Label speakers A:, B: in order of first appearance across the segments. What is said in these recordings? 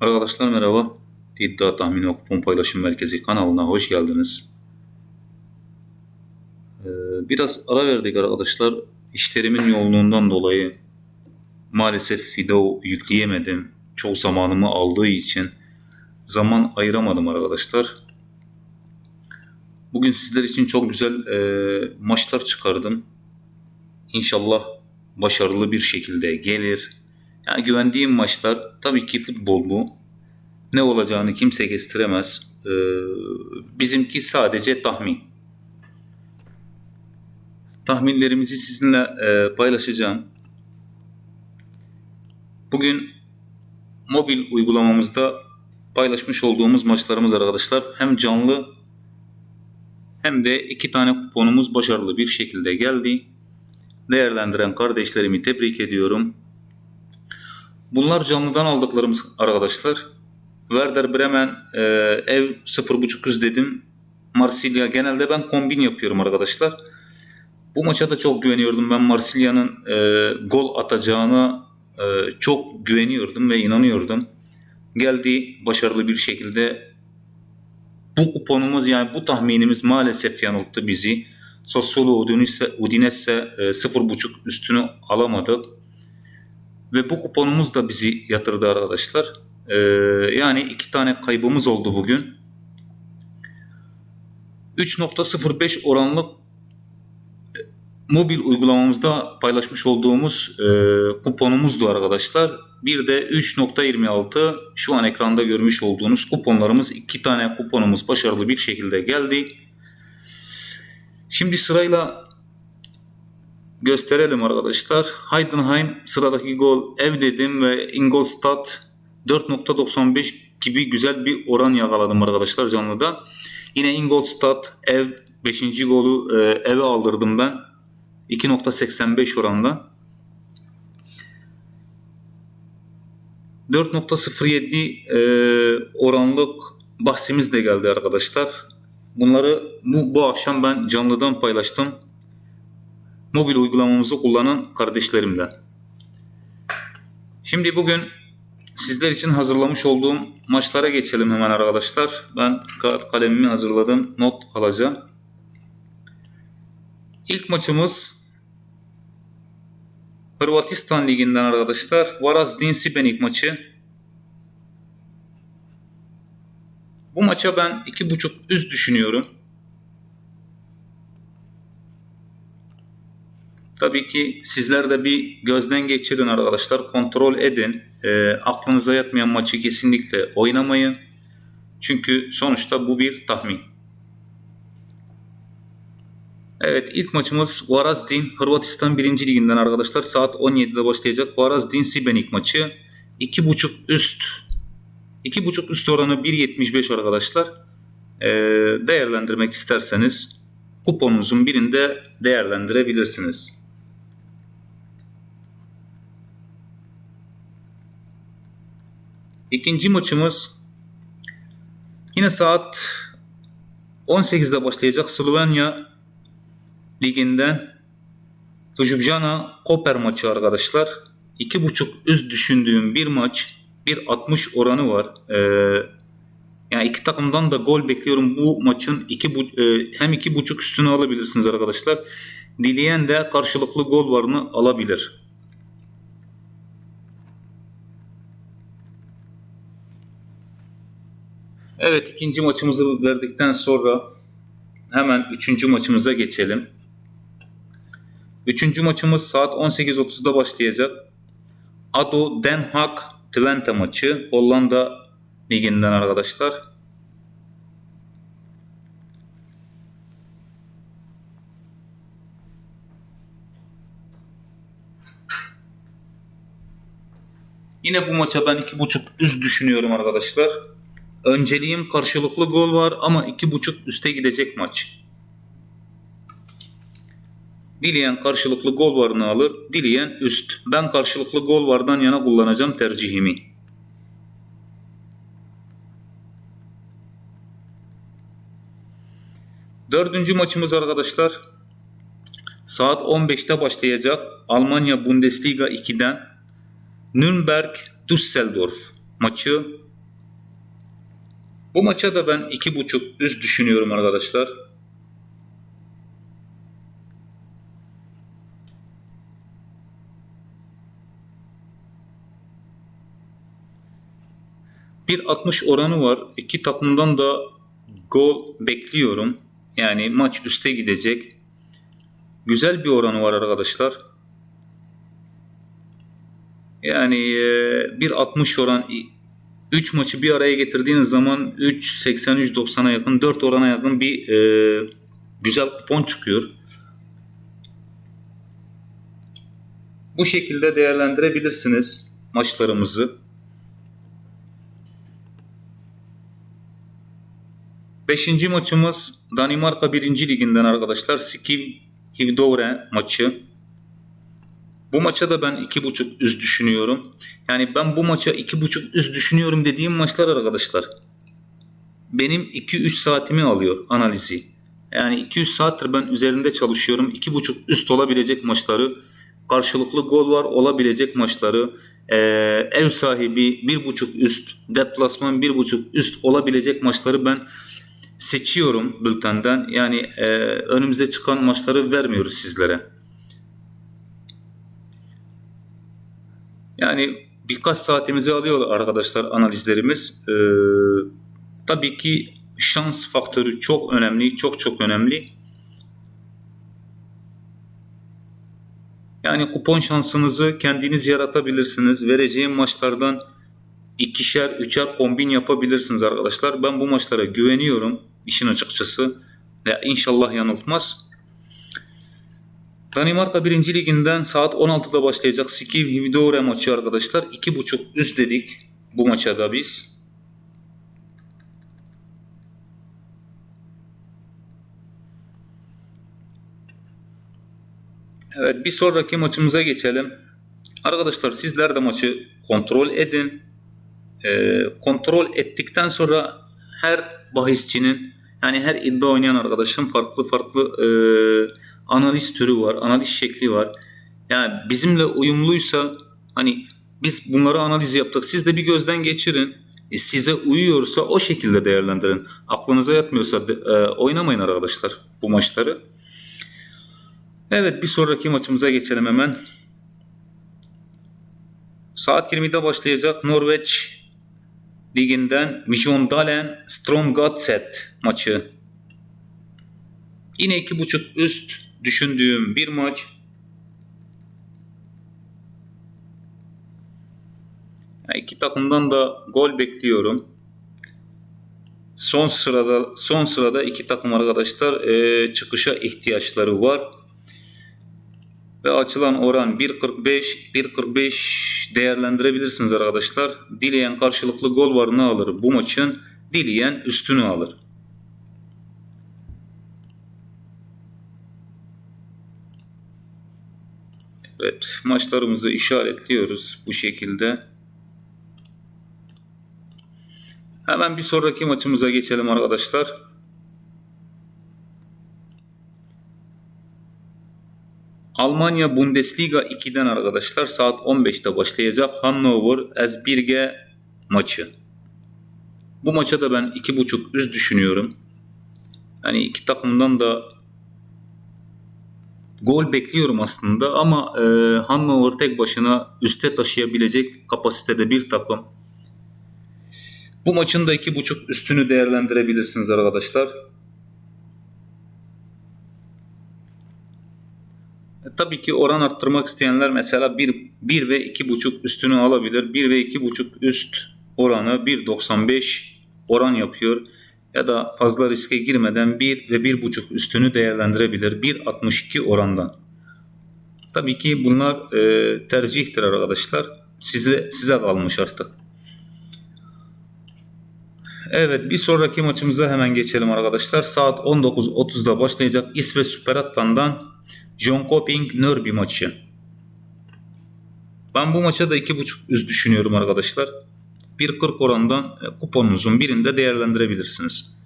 A: Arkadaşlar merhaba. İddia Tahmini Kupon Paylaşım Merkezi kanalına hoş geldiniz. Ee, biraz ara verdik arkadaşlar. İşlerimin yoğunluğundan dolayı maalesef video yükleyemedim. Çok zamanımı aldığı için zaman ayıramadım arkadaşlar. Bugün sizler için çok güzel e, maçlar çıkardım. İnşallah başarılı bir şekilde gelir. Yani güvendiğim maçlar tabii ki futbol bu. Ne olacağını kimse kestiremez. Ee, bizimki sadece tahmin. Tahminlerimizi sizinle e, paylaşacağım. Bugün mobil uygulamamızda paylaşmış olduğumuz maçlarımız arkadaşlar hem canlı hem de iki tane kuponumuz başarılı bir şekilde geldi. Değerlendiren kardeşlerimi tebrik ediyorum. Bunlar canlıdan aldıklarımız arkadaşlar. Werder Bremen e, ev 0.5 dedim. Marsilya genelde ben kombin yapıyorum arkadaşlar. Bu maça da çok güveniyordum. Ben Marsilya'nın e, gol atacağına e, çok güveniyordum ve inanıyordum. Geldi başarılı bir şekilde. Bu kuponumuz yani bu tahminimiz maalesef yanılttı bizi. Sassuolo Udinese, Udinese e, 0.5 üstünü alamadı. Ve bu kuponumuz da bizi yatırdı arkadaşlar. Ee, yani iki tane kaybımız oldu bugün. 3.05 oranlı e, mobil uygulamamızda paylaşmış olduğumuz e, kuponumuzdu arkadaşlar. Bir de 3.26 şu an ekranda görmüş olduğunuz kuponlarımız. iki tane kuponumuz başarılı bir şekilde geldi. Şimdi sırayla gösterelim arkadaşlar. Heidenheim sıradaki gol ev dedim ve Ingolstadt 4.95 gibi güzel bir oran yakaladım arkadaşlar canlıda. Yine Ingolstadt ev 5. golü e, eve aldırdım ben. 2.85 oranda. 4.07 e, oranlık bahsimiz de geldi arkadaşlar. Bunları bu, bu akşam ben canlıdan paylaştım. Mobil uygulamamızı kullanan kardeşlerimle. Şimdi bugün sizler için hazırlamış olduğum maçlara geçelim hemen arkadaşlar. Ben kağıt kalemimi hazırladım. Not alacağım. İlk maçımız Hırvatistan Ligi'nden arkadaşlar. Varazdin Sibenik maçı. Bu maça ben 2.5 üst düşünüyorum. Tabii ki sizler de bir gözden geçirin arkadaşlar. Kontrol edin. E, aklınıza yatmayan maçı kesinlikle oynamayın. Çünkü sonuçta bu bir tahmin. Evet ilk maçımız Varazdin Hırvatistan 1. Liginden arkadaşlar. Saat 17'de başlayacak. Varazdin Sibenik maçı. 2.5 üst. 2.5 üst oranı 1.75 arkadaşlar. E, değerlendirmek isterseniz kuponunuzun birinde değerlendirebilirsiniz. İkinci maçımız yine saat 18'de başlayacak Slovenya liginden Ljubljana Koper maçı arkadaşlar. 2.5 üst düşündüğüm bir maç. 1.60 oranı var. Ee, yani iki takımdan da gol bekliyorum. Bu maçın iki, e, hem 2.5 üstünü alabilirsiniz arkadaşlar. Dileyen de karşılıklı gol varını alabilir. Evet ikinci maçımızı verdikten sonra hemen üçüncü maçımıza geçelim. Üçüncü maçımız saat 18.30'da başlayacak. Ado Den Haag Twente maçı Hollanda liginden arkadaşlar. Yine bu maça ben 2.5 üst düşünüyorum arkadaşlar. Önceliğim karşılıklı gol var ama 2.5 üste gidecek maç. Dileyen karşılıklı gol varını alır, dileyen üst. Ben karşılıklı gol vardan yana kullanacağım tercihimi. Dördüncü maçımız arkadaşlar saat 15'te başlayacak Almanya Bundesliga 2'den Nürnberg Düsseldorf maçı Bu maça da ben 2.5 üst düşünüyorum arkadaşlar. Bir 60 oranı var. İki takımdan da gol bekliyorum. Yani maç üste gidecek. Güzel bir oranı var arkadaşlar. Yani e, bir 60 oran 3 maçı bir araya getirdiğiniz zaman 3 83 90'a yakın 4 orana yakın bir e, güzel kupon çıkıyor. Bu şekilde değerlendirebilirsiniz maçlarımızı. Beşinci maçımız Danimarka 1. Liginden arkadaşlar. Skiv Hivdore maçı. Bu maça da ben 2.5 üst düşünüyorum. Yani ben bu maça 2.5 üst düşünüyorum dediğim maçlar arkadaşlar. Benim 2-3 saatimi alıyor analizi. Yani 200 saattir ben üzerinde çalışıyorum. 2.5 üst olabilecek maçları, karşılıklı gol var olabilecek maçları, ee, ev sahibi 1.5 üst, deplasman 1.5 üst olabilecek maçları ben seçiyorum bültenden. Yani e, önümüze çıkan maçları vermiyoruz sizlere. Yani birkaç saatimizi alıyor arkadaşlar analizlerimiz. Ee, tabii ki şans faktörü çok önemli, çok çok önemli. Yani kupon şansınızı kendiniz yaratabilirsiniz. Vereceğim maçlardan ikişer, üçer kombin yapabilirsiniz arkadaşlar. Ben bu maçlara güveniyorum işin açıkçası. Ya inşallah yanıltmaz. Danimarka 1. Liginden saat 16'da başlayacak Skiv Hvidore maçı arkadaşlar. 2.5 üst dedik bu maça da biz. Evet bir sonraki maçımıza geçelim. Arkadaşlar sizler de maçı kontrol edin. Ee, kontrol ettikten sonra her bahisçinin yani her iddia oynayan arkadaşın farklı farklı e, analiz türü var, analiz şekli var. Yani bizimle uyumluysa hani biz bunları analiz yaptık. Siz de bir gözden geçirin. E, size uyuyorsa o şekilde değerlendirin. Aklınıza yatmıyorsa de, e, oynamayın arkadaşlar bu maçları. Evet bir sonraki maçımıza geçelim hemen. Saat 20'de başlayacak Norveç liginden Mjondalen Stromgatset maçı. Yine 2.5 üst düşündüğüm bir maç. Yani iki takımdan da gol bekliyorum. Son sırada son sırada iki takım arkadaşlar e, çıkışa ihtiyaçları var. Ve açılan oran 1.45 1.45 değerlendirebilirsiniz arkadaşlar. Dileyen karşılıklı gol var ne alır bu maçın? Dileyen üstünü alır. Evet maçlarımızı işaretliyoruz bu şekilde. Hemen bir sonraki maçımıza geçelim arkadaşlar. Almanya Bundesliga 2'den arkadaşlar saat 15'te başlayacak Hannover Esbirge maçı. Bu maça da ben 2.5 üst düşünüyorum. Yani iki takımdan da gol bekliyorum aslında ama e, Hannover tek başına üste taşıyabilecek kapasitede bir takım. Bu maçın da 2.5 üstünü değerlendirebilirsiniz arkadaşlar. E, tabii ki oran arttırmak isteyenler mesela 1, 1 ve 2.5 üstünü alabilir. 1 ve 2.5 üst oranı 1.95 oran yapıyor ya da fazla riske girmeden 1 ve 1.5 üstünü değerlendirebilir 1.62 orandan. Tabii ki bunlar e, tercihtir arkadaşlar. Size size kalmış artık. Evet bir sonraki maçımıza hemen geçelim arkadaşlar. Saat 19.30'da başlayacak İsveç Süper Atlan'dan John Coping Nörby maçı. Ben bu maça da 2.5 üst düşünüyorum arkadaşlar. 1.40 orandan e, kuponunuzun birinde değerlendirebilirsiniz.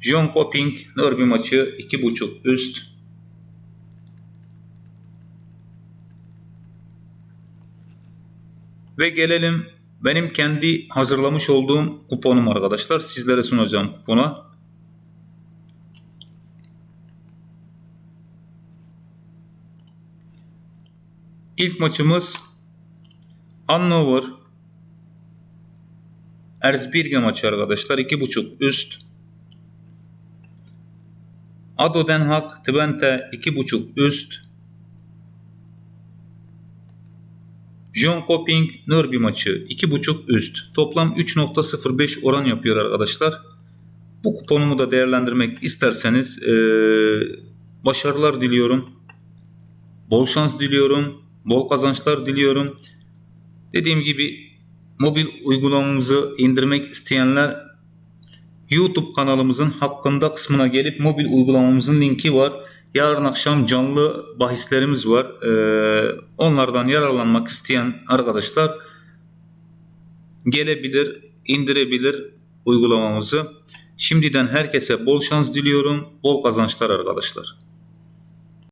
A: John Coping Derby maçı 2.5 üst. Ve gelelim benim kendi hazırlamış olduğum kuponum arkadaşlar. Sizlere sunacağım kupona. İlk maçımız Hannover Erzbirge maçı arkadaşlar. 2.5 üst. Ado Den Haag Twente 2.5 üst. John Coping Nürby maçı 2.5 üst. Toplam 3.05 oran yapıyor arkadaşlar. Bu kuponumu da değerlendirmek isterseniz eee, başarılar diliyorum. Bol şans diliyorum. Bol kazançlar diliyorum. Dediğim gibi mobil uygulamamızı indirmek isteyenler YouTube kanalımızın hakkında kısmına gelip mobil uygulamamızın linki var. Yarın akşam canlı bahislerimiz var. Ee, onlardan yararlanmak isteyen arkadaşlar gelebilir, indirebilir uygulamamızı. Şimdiden herkese bol şans diliyorum, bol kazançlar arkadaşlar.